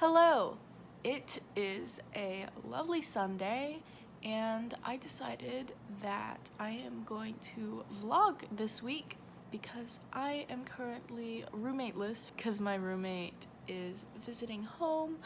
Hello! It is a lovely Sunday and I decided that I am going to vlog this week because I am currently roommateless because my roommate is visiting home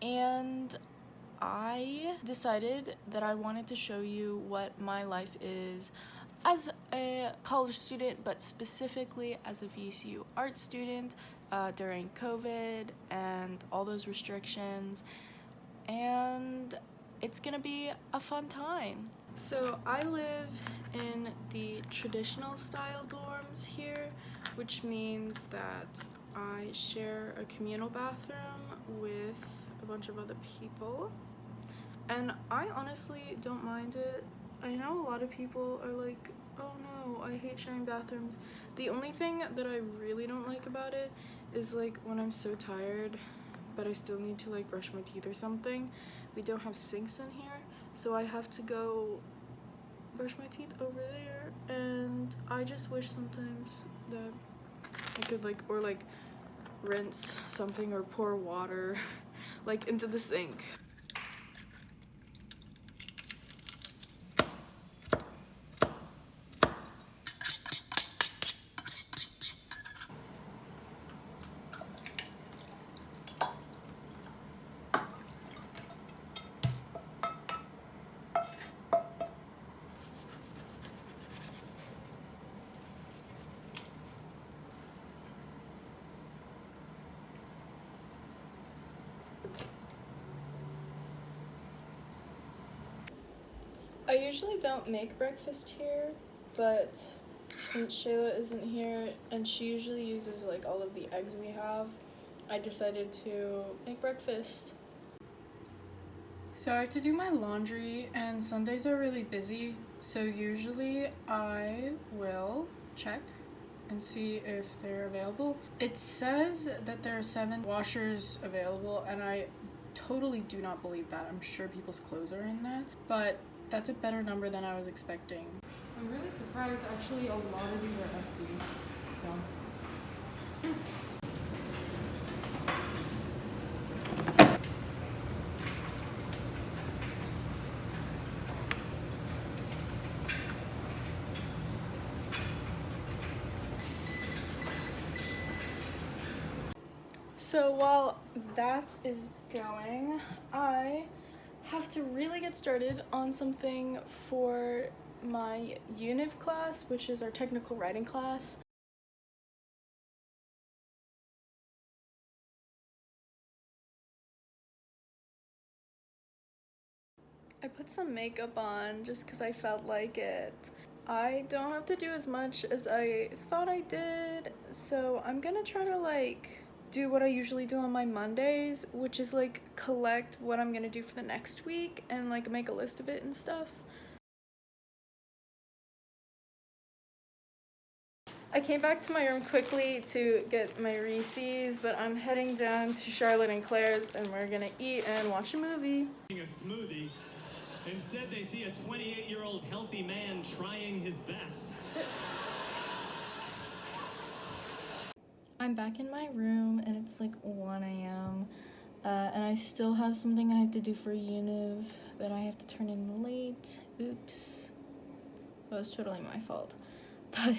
and I decided that I wanted to show you what my life is as a college student but specifically as a VCU art student uh, during COVID and all those restrictions and it's gonna be a fun time. So I live in the traditional style dorms here which means that I share a communal bathroom with a bunch of other people and I honestly don't mind it. I know a lot of people are like, oh no, I hate sharing bathrooms. The only thing that I really don't like about it is like when I'm so tired but I still need to like brush my teeth or something. We don't have sinks in here so I have to go brush my teeth over there and I just wish sometimes that I could like or like rinse something or pour water like into the sink. I usually don't make breakfast here, but since Shayla isn't here and she usually uses like all of the eggs we have, I decided to make breakfast. So I have to do my laundry and Sundays are really busy, so usually I will check and see if they're available. It says that there are seven washers available and I totally do not believe that. I'm sure people's clothes are in that, but that's a better number than I was expecting. I'm really surprised actually a lot of these are empty. So So while that is going, I have to really get started on something for my UNIV class, which is our technical writing class. I put some makeup on just because I felt like it. I don't have to do as much as I thought I did, so I'm gonna try to like do what I usually do on my Mondays, which is like collect what I'm gonna do for the next week and like make a list of it and stuff. I came back to my room quickly to get my Reese's, but I'm heading down to Charlotte and Claire's and we're gonna eat and watch a movie. A smoothie. Instead, they see a 28 year old healthy man trying his best. I'm back in my room and it's like 1 a.m. Uh, and I still have something I have to do for Univ that I have to turn in late. Oops. That was totally my fault. But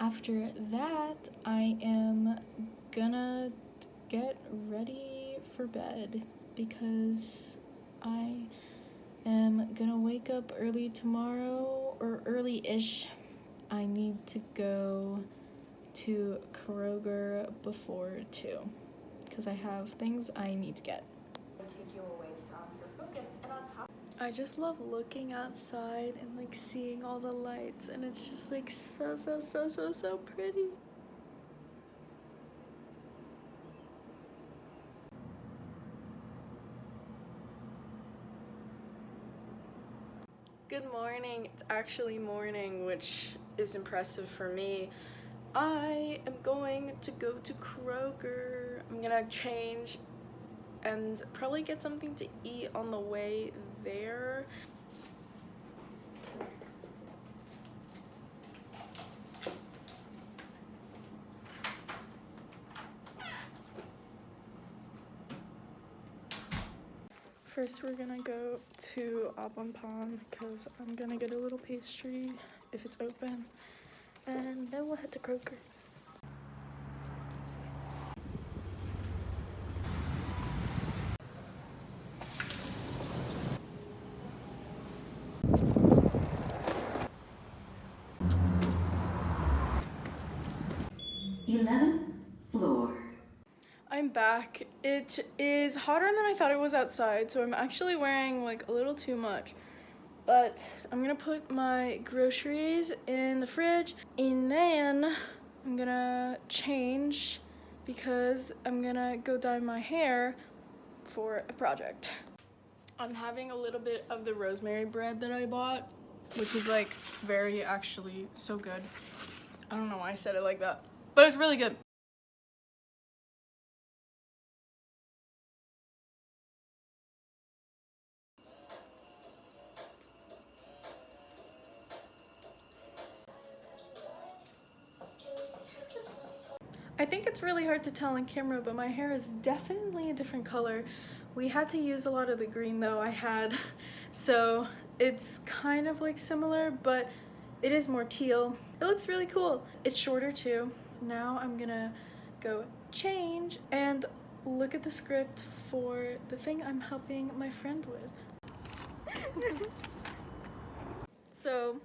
after that, I am gonna get ready for bed because I am gonna wake up early tomorrow or early-ish. I need to go to Kroger before 2 because I have things I need to get. Take you away from your focus and on top I just love looking outside and like seeing all the lights and it's just like so so so so so pretty. Good morning. It's actually morning, which is impressive for me. I am going to go to Kroger. I'm gonna change and probably get something to eat on the way there. First, we're gonna go to Au Bon Pain because I'm gonna get a little pastry if it's open, and then we'll head to Kroger. Floor. I'm back. It is hotter than I thought it was outside, so I'm actually wearing like a little too much. But I'm gonna put my groceries in the fridge and then I'm gonna change because I'm gonna go dye my hair for a project. I'm having a little bit of the rosemary bread that I bought, which is like very actually so good. I don't know why I said it like that, but it's really good. Really hard to tell on camera, but my hair is definitely a different color. We had to use a lot of the green though I had, so it's kind of like similar, but it is more teal. It looks really cool. It's shorter too. Now I'm gonna go change and look at the script for the thing I'm helping my friend with. so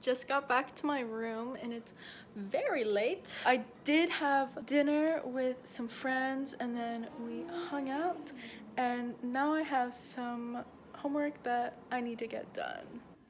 just got back to my room and it's very late. I did have dinner with some friends and then we hung out and now I have some homework that I need to get done.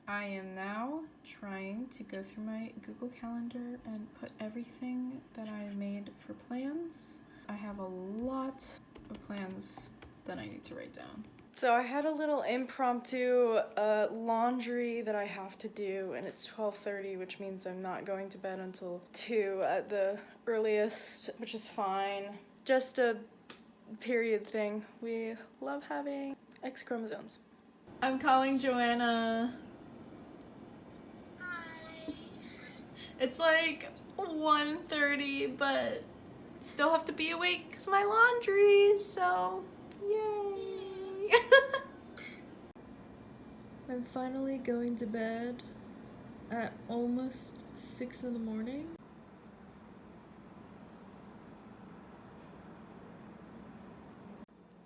I am now trying to go through my Google Calendar and put everything that I made for plans. I have a lot of plans that I need to write down. So I had a little impromptu uh, laundry that I have to do, and it's 12:30, which means I'm not going to bed until two at the earliest, which is fine. Just a period thing. We love having X chromosomes. I'm calling Joanna. Hi. It's like 1.30, but still have to be awake because my laundry, so yay. I'm finally going to bed at almost 6 in the morning.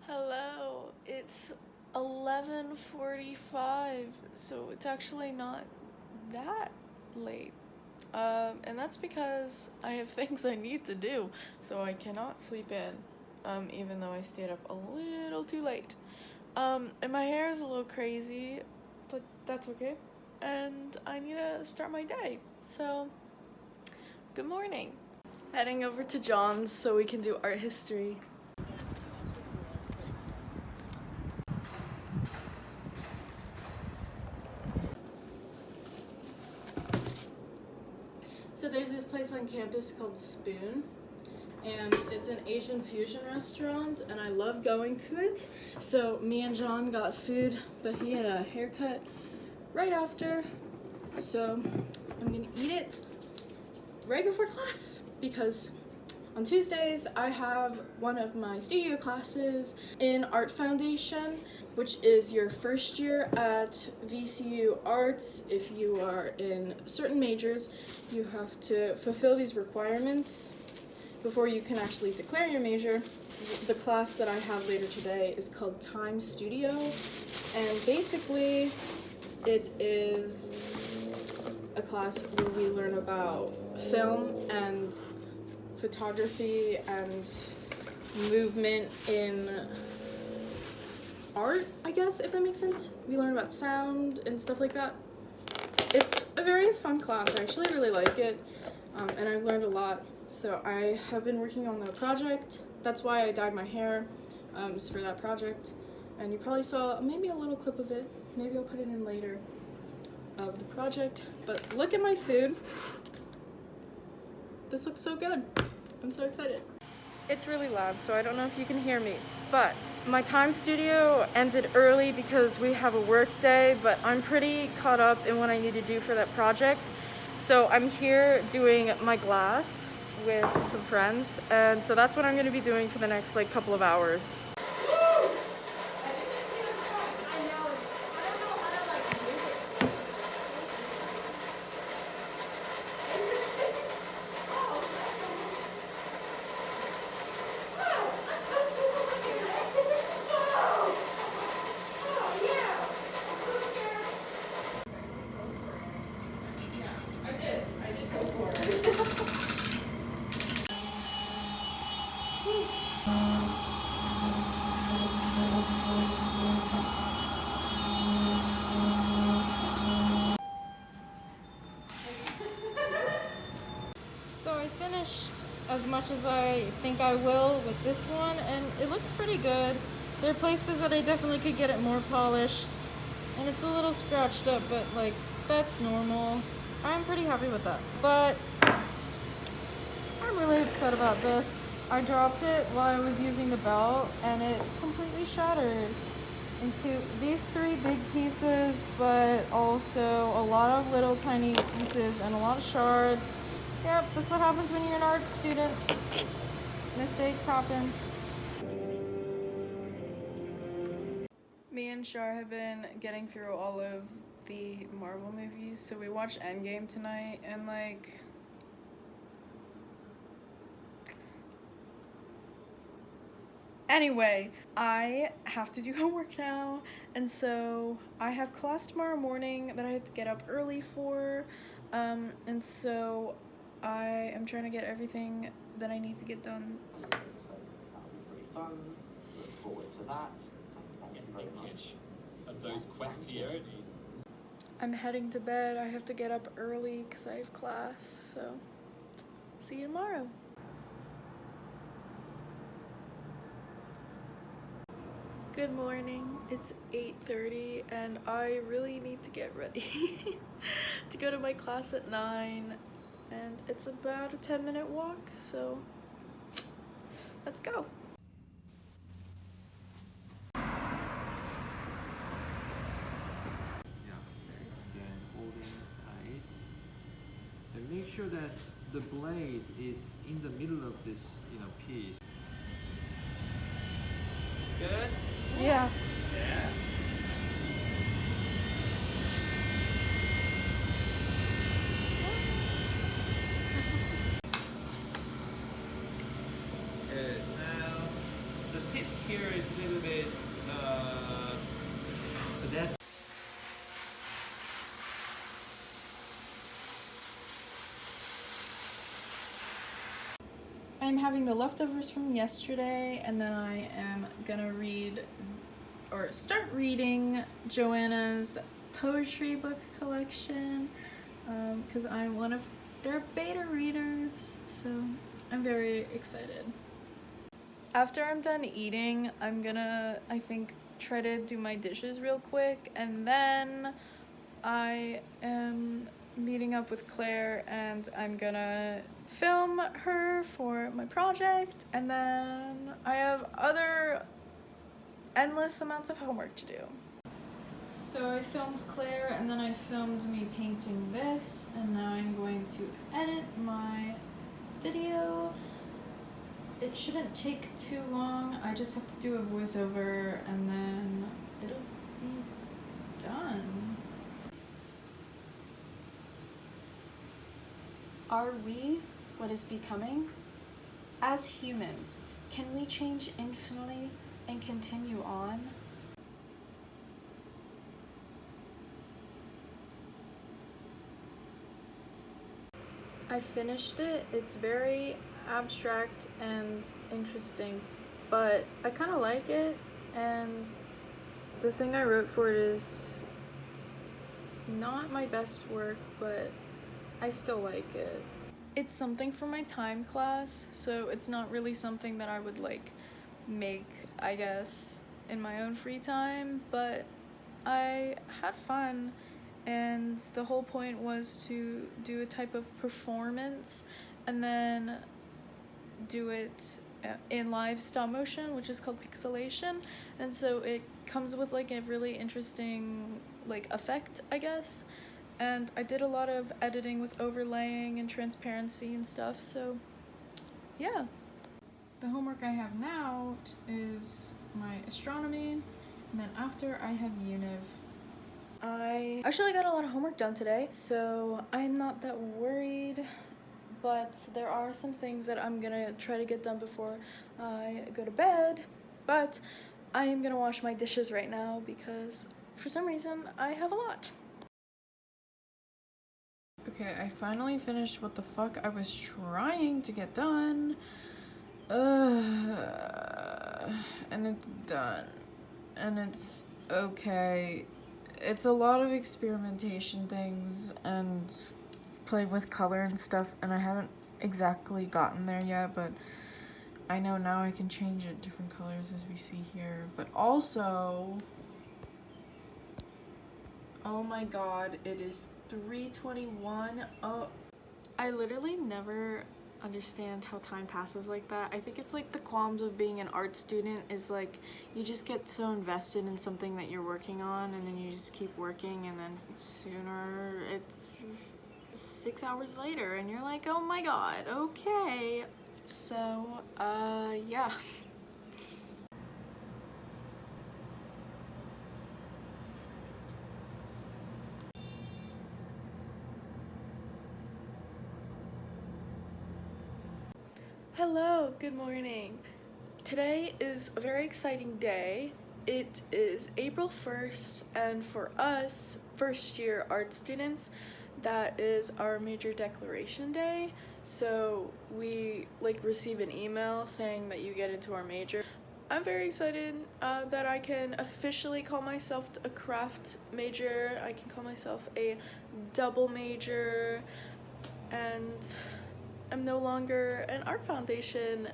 Hello, it's 11.45, so it's actually not that late. Um, and that's because I have things I need to do, so I cannot sleep in, um, even though I stayed up a little too late. Um, and my hair is a little crazy, but that's okay. And I need to start my day, so good morning. Heading over to John's so we can do art history. So there's this place on campus called Spoon, and it's an Asian fusion restaurant, and I love going to it. So me and John got food, but he had a haircut right after, so I'm gonna eat it right before class because on Tuesdays I have one of my studio classes in Art Foundation which is your first year at VCU Arts. If you are in certain majors, you have to fulfill these requirements before you can actually declare your major. The class that I have later today is called Time Studio, and basically it is a class where we learn about film and photography and movement in art, I guess, if that makes sense. We learn about sound and stuff like that. It's a very fun class. I actually really like it, um, and I've learned a lot. So I have been working on the project. That's why I dyed my hair, um, for that project. And you probably saw maybe a little clip of it. Maybe I'll put it in later of the project. But look at my food. This looks so good. I'm so excited. It's really loud, so I don't know if you can hear me, but my time studio ended early because we have a work day, but I'm pretty caught up in what I need to do for that project. So I'm here doing my glass with some friends, and so that's what I'm gonna be doing for the next like couple of hours. As I think I will with this one, and it looks pretty good. There are places that I definitely could get it more polished, and it's a little scratched up, but like, that's normal. I'm pretty happy with that. But I'm really upset about this. I dropped it while I was using the belt, and it completely shattered into these three big pieces, but also a lot of little tiny pieces and a lot of shards. Yep, that's what happens when you're an art student. Mistakes happen. Me and Shar have been getting through all of the Marvel movies, so we watched Endgame tonight, and like. Anyway, I have to do homework now, and so I have class tomorrow morning that I have to get up early for, um, and so I am trying to get everything that I need to get done fun. Look forward to that. I'm heading to bed. I have to get up early because I have class. So, see you tomorrow. Good morning. It's 8:30 and I really need to get ready to go to my class at 9 and it's about a 10 minute walk. So, let's go. Yeah, again, holding tight. And make sure that the blade is in the middle of this, you know, piece. Good? Yeah. Good. Now, the pitch here is a little bit, uh, so that's I'm having the leftovers from yesterday, and then I am gonna read or start reading Joanna's poetry book collection um, because I'm one of their beta readers, so I'm very excited. After I'm done eating, I'm gonna, I think, try to do my dishes real quick, and then I am meeting up with Claire and I'm gonna film her for my project and then I have other endless amounts of homework to do. So I filmed Claire and then I filmed me painting this and now I'm going to edit my video. It shouldn't take too long. I just have to do a voiceover and then it'll be done. Are we what is becoming? As humans, can we change infinitely and continue on? I finished it. It's very abstract and interesting, but I kind of like it. And the thing I wrote for it is not my best work, but I still like it. It's something for my time class, so it's not really something that I would like make, I guess, in my own free time, but I had fun and the whole point was to do a type of performance and then do it uh, in live stop motion which is called pixelation and so it comes with like a really interesting like effect i guess and i did a lot of editing with overlaying and transparency and stuff so yeah the homework i have now is my astronomy and then after i have univ I actually got a lot of homework done today, so I'm not that worried. But there are some things that I'm gonna try to get done before I go to bed. But I am gonna wash my dishes right now because for some reason I have a lot. Okay, I finally finished what the fuck I was trying to get done. And it's done. And it's okay it's a lot of experimentation things and playing with color and stuff and I haven't exactly gotten there yet, but I know now I can change it different colors as we see here. But also, oh my god, it is 321. Oh, I literally never understand how time passes like that. I think it's like the qualms of being an art student is like you just get so invested in something that you're working on and then you just keep working and then sooner it's six hours later and you're like, oh my god, okay. So, uh, yeah. Hello, good morning. Today is a very exciting day. It is April 1st, and for us, first year art students, that is our major declaration day. So we like receive an email saying that you get into our major. I'm very excited uh, that I can officially call myself a craft major. I can call myself a double major, and I'm no longer an art foundation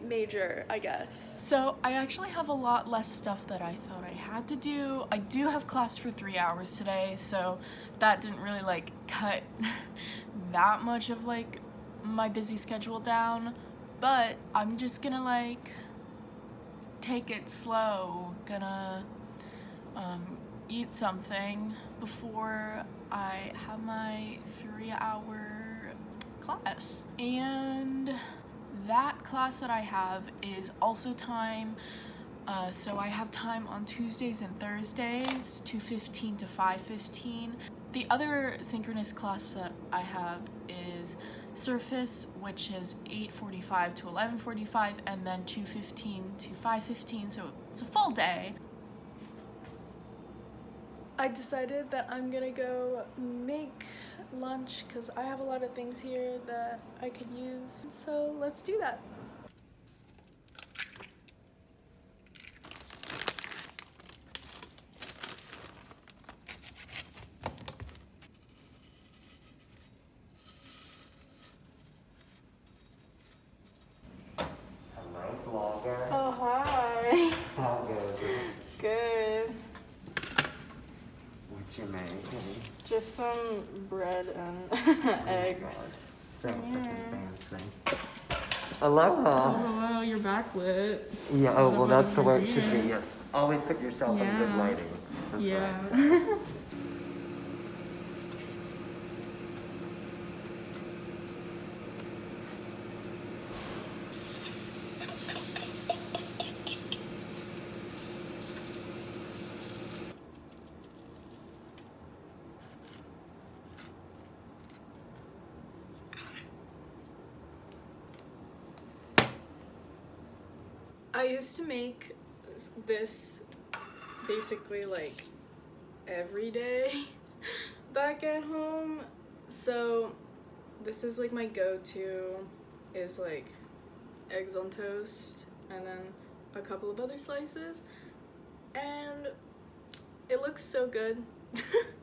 major, I guess. So I actually have a lot less stuff that I thought I had to do. I do have class for three hours today, so that didn't really like cut that much of like my busy schedule down, but I'm just gonna like take it slow, gonna um, eat something before I have my three hour class. And that class that I have is also time uh, so I have time on Tuesdays and Thursdays, 2.15 to 5.15. The other synchronous class that I have is Surface, which is 8.45 to 11.45, and then 2.15 to 5.15, so it's a full day. I decided that I'm gonna go make lunch because I have a lot of things here that I could use. So let's do that. Hello, vlogger. Oh, hi. How goes it? Good. What you making? Just some bread and Oh eggs. So Yeah. Aloha. Oh, hello, you're backlit. Yeah, oh, well, that's the way it should be, yes. Always put yourself in good lighting. That's what I Yeah. I used to make this basically like every day back at home. So this is like my go-to is like eggs on toast and then a couple of other slices and it looks so good.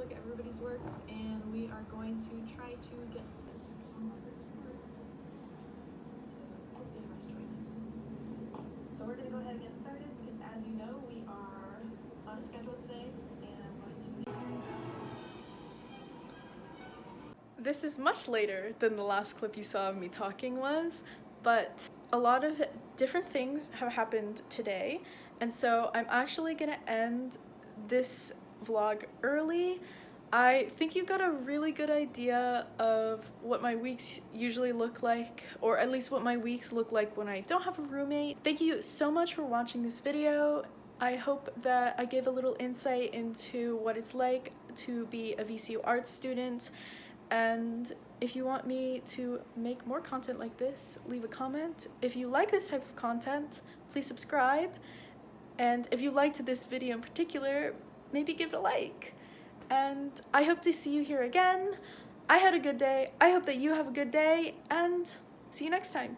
look at everybody's works, and we are going to try to get some So, we're gonna go ahead and get started because, as you know, we are on a schedule today, and I'm going to. This is much later than the last clip you saw of me talking was, but a lot of different things have happened today, and so I'm actually gonna end this vlog early. I think you got a really good idea of what my weeks usually look like, or at least what my weeks look like when I don't have a roommate. Thank you so much for watching this video. I hope that I gave a little insight into what it's like to be a VCU art student. And if you want me to make more content like this, leave a comment. If you like this type of content, please subscribe. And if you liked this video in particular, maybe give it a like. And I hope to see you here again. I had a good day. I hope that you have a good day, and see you next time.